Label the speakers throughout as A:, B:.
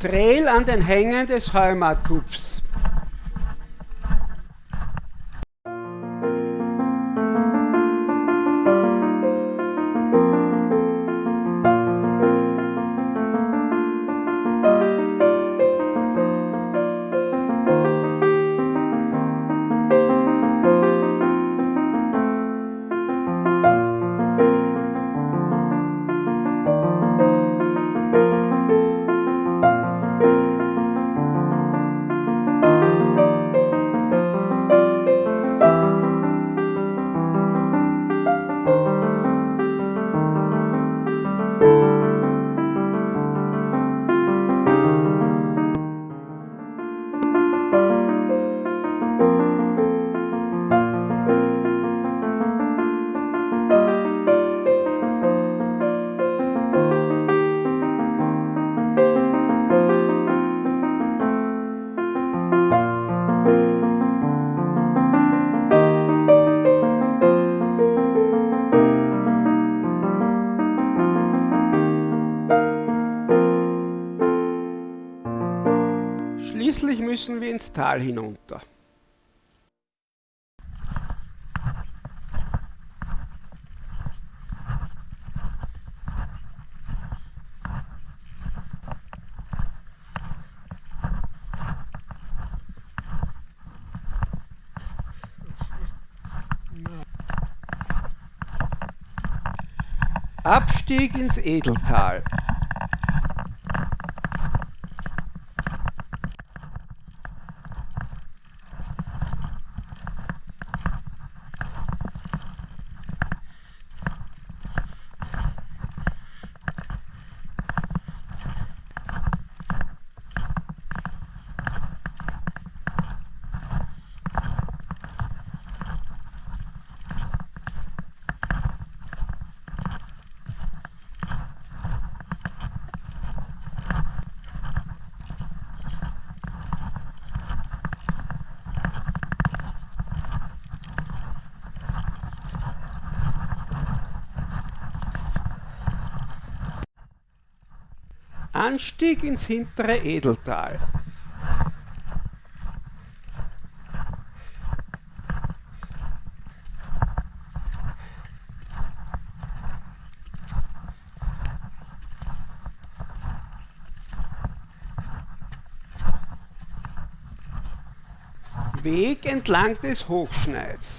A: Trail an den Hängen des Heumatupfs. Tal hinunter. Abstieg ins Edeltal. Anstieg ins hintere Edeltal. Weg entlang des Hochschneids.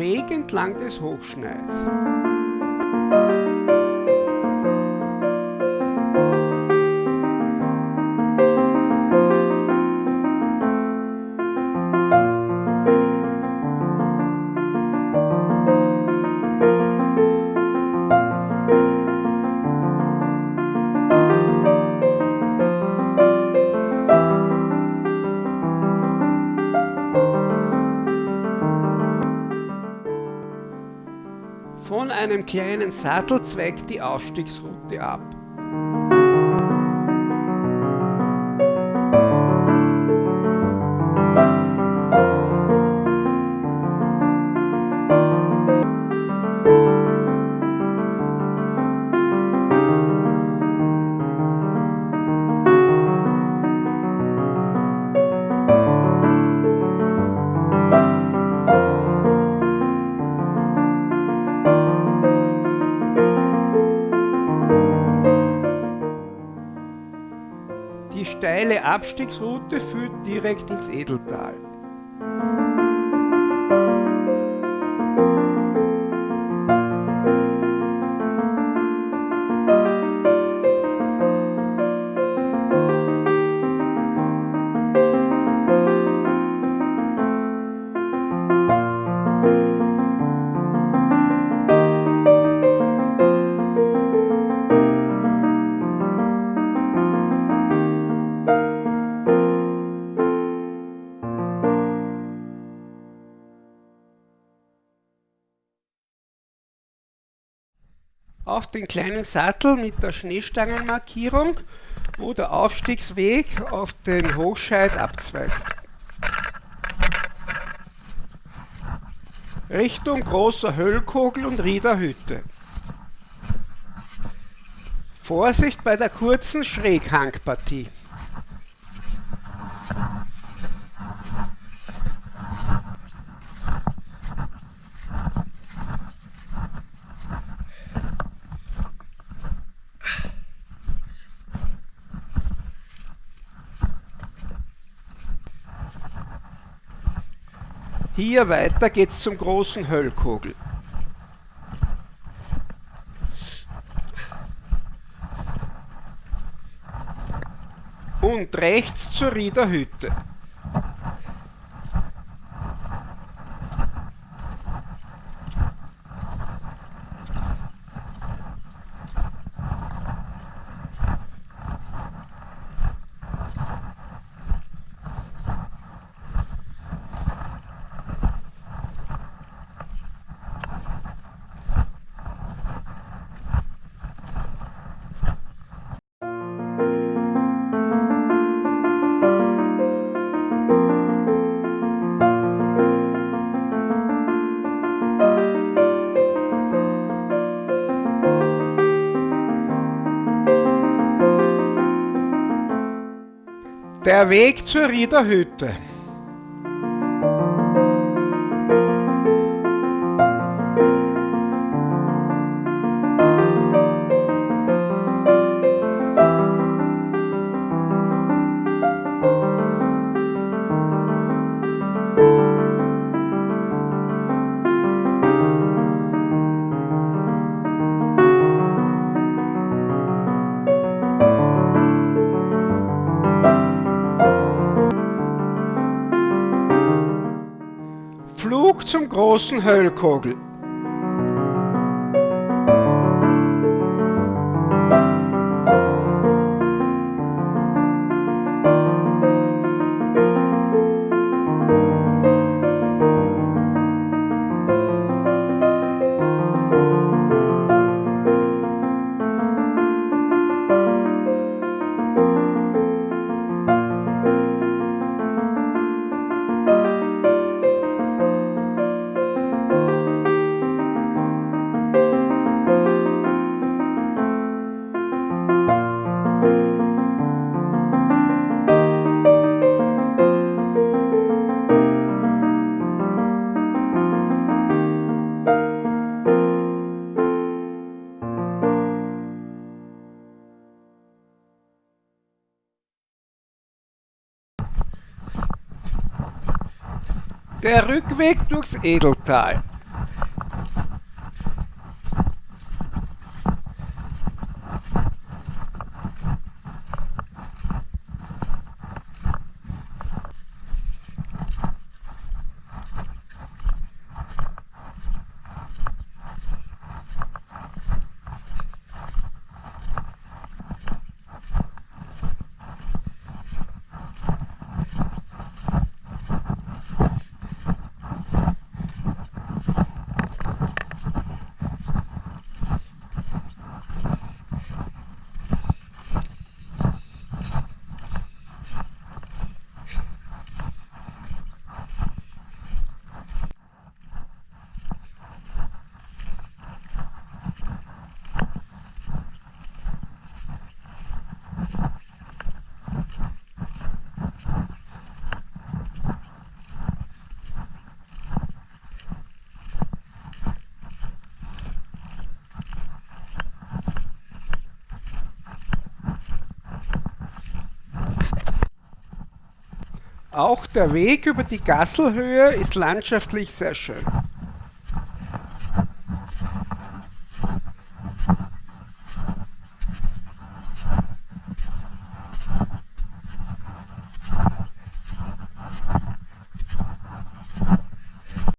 A: Weg entlang des Hochschneids. Einem kleinen Sattel zweigt die Aufstiegsroute ab. Die steile Abstiegsroute führt direkt ins Edeltal. Den kleinen Sattel mit der Schneestangenmarkierung, wo der Aufstiegsweg auf den Hochscheid abzweigt. Richtung großer Höllkogel und Riederhütte. Vorsicht bei der kurzen Schräghangpartie. Hier weiter geht's zum großen Höllkogel. Und rechts zur Riederhütte. Der Weg zur Riederhütte. Zum großen Höllkogel. Der Rückweg durchs Edeltal. Auch der Weg über die Gasselhöhe ist landschaftlich sehr schön.